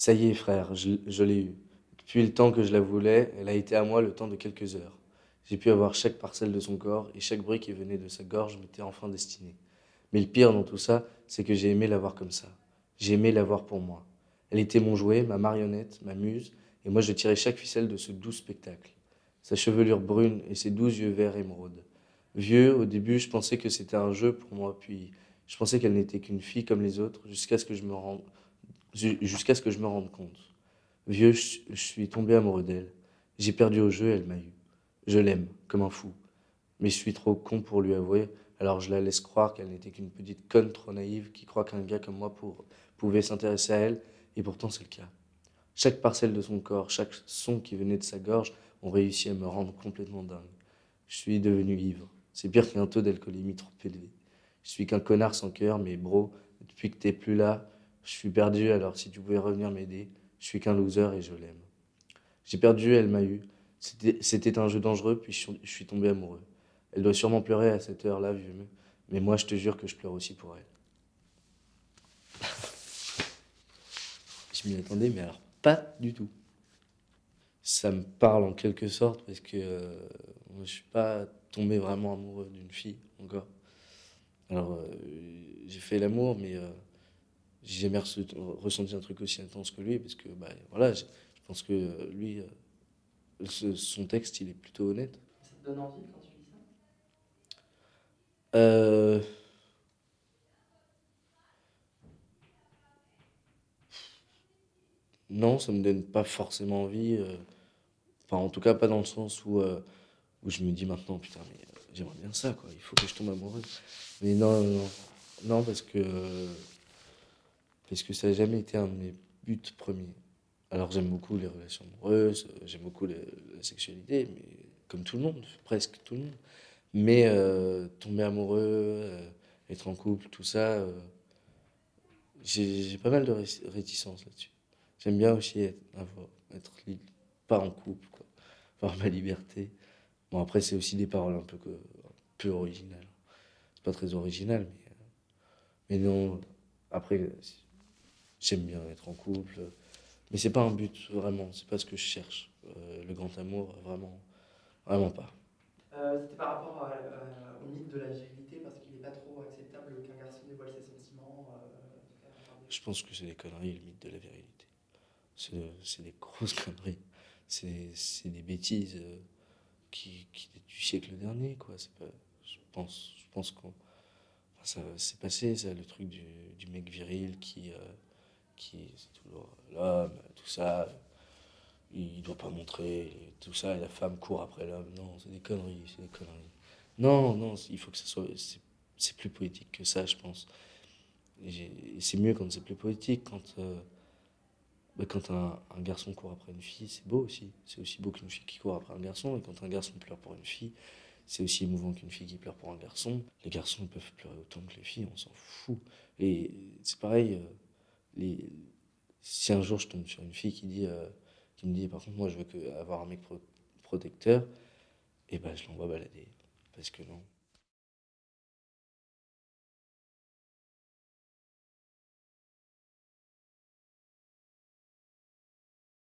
Ça y est, frère, je, l'ai eue. Depuis le temps que je la voulais, elle a été à moi le temps de quelques heures. J'ai pu avoir chaque parcelle de son corps et chaque bruit qui venait de sa gorge m'était enfin destiné. Mais le pire dans tout ça, c'est que j'ai aimé la voir comme ça. J'ai aimé la voir pour moi. Elle était mon jouet, ma marionnette, ma muse, et moi je tirais chaque ficelle de ce doux spectacle. Sa chevelure brune et ses douze yeux verts émeraudes. Vieux, au début, je pensais que c'était un jeu pour moi, puis je pensais qu'elle n'était qu'une fille comme les autres, jusqu'à ce que je me rende, jusqu'à ce que je me rende compte. Vieux, je suis tombé amoureux d'elle. J'ai perdu au jeu, elle m'a eu. Je l'aime, comme un fou. Mais je suis trop con pour lui avouer, alors je la laisse croire qu'elle n'était qu'une petite conne trop naïve qui croit qu'un gars comme moi pouvait s'intéresser à elle, et pourtant c'est le cas. Chaque parcelle de son corps, chaque son qui venait de sa gorge ont réussi à me rendre complètement dingue. Je suis devenu ivre. C'est pire qu'un taux d'alcoolémie trop élevé. Je suis qu'un connard sans cœur, mais bro, depuis que t'es plus là, je suis perdu, alors si tu pouvais revenir m'aider, je suis qu'un loser et je l'aime. J'ai perdu, elle m'a eu. C'était un jeu dangereux, puis je suis tombé amoureux. Elle doit sûrement pleurer à cette heure-là, vieux. Mais moi, je te jure que je pleure aussi pour elle. je m'y attendais, mais alors pas du tout. Ça me parle en quelque sorte, parce que euh, je suis pas tombé vraiment amoureux d'une fille encore. Alors, euh, j'ai fait l'amour, mais euh, j'ai jamais ressenti un truc aussi intense que lui, parce que, bah, voilà, je pense que euh, lui, son texte, il est plutôt honnête. Ça te donne envie quand tu lis ça? Euh... Non, ça me donne pas forcément envie. Enfin, en tout cas, pas dans le sens où, où je me dis maintenant, putain, mais j'aimerais bien ça, quoi. Il faut que je tombe amoureux. Mais non, non, non, parce que parce que ça n'a jamais été un de mes buts premiers. Alors j'aime beaucoup les relations amoureuses, j'aime beaucoup la, sexualité, mais comme tout le monde, presque tout le monde. Mais euh, tomber amoureux, euh, être en couple, tout ça, euh, j'ai pas mal de réticence là-dessus. J'aime bien aussi être, être pas en couple, quoi, avoir ma liberté. Bon après c'est aussi des paroles un peu, que, un peu originales. C'est pas très original, mais, mais non, après J'aime bien être en couple, mais c'est pas un but vraiment, c'est pas ce que je cherche. Euh, le grand amour, vraiment, vraiment pas. Euh, C'était par rapport au mythe de la virilité, parce qu'il n'est pas trop acceptable qu'un garçon dévoile ses sentiments. Euh, je pense que c'est des conneries, le mythe de la virilité. C'est des grosses conneries. C'est des bêtises euh, qui, qui du siècle dernier, quoi. Pas, je pense, je pense qu'on. Enfin, ça c'est passé, ça, le truc du, du mec viril qui qui c'est toujours l'homme, tout ça. Il doit pas montrer tout ça et la femme court après l'homme. Non, c'est des conneries, c'est des conneries. Non, non, il faut que ça soit. C'est plus poétique que ça, je pense. C'est mieux quand c'est plus poétique, quand, euh, bah, quand un, un, garçon court après une fille, c'est beau aussi. C'est aussi beau qu'une fille qui court après un garçon. Et quand un garçon pleure pour une fille, c'est aussi émouvant qu'une fille qui pleure pour un garçon. Les garçons peuvent pleurer autant que les filles, on s'en fout. Et c'est pareil. Si un jour je tombe sur une fille qui, dit, euh, qui me dit par contre moi je veux que, avoir un mec protecteur, et eh ben je l'envoie balader. Parce que non.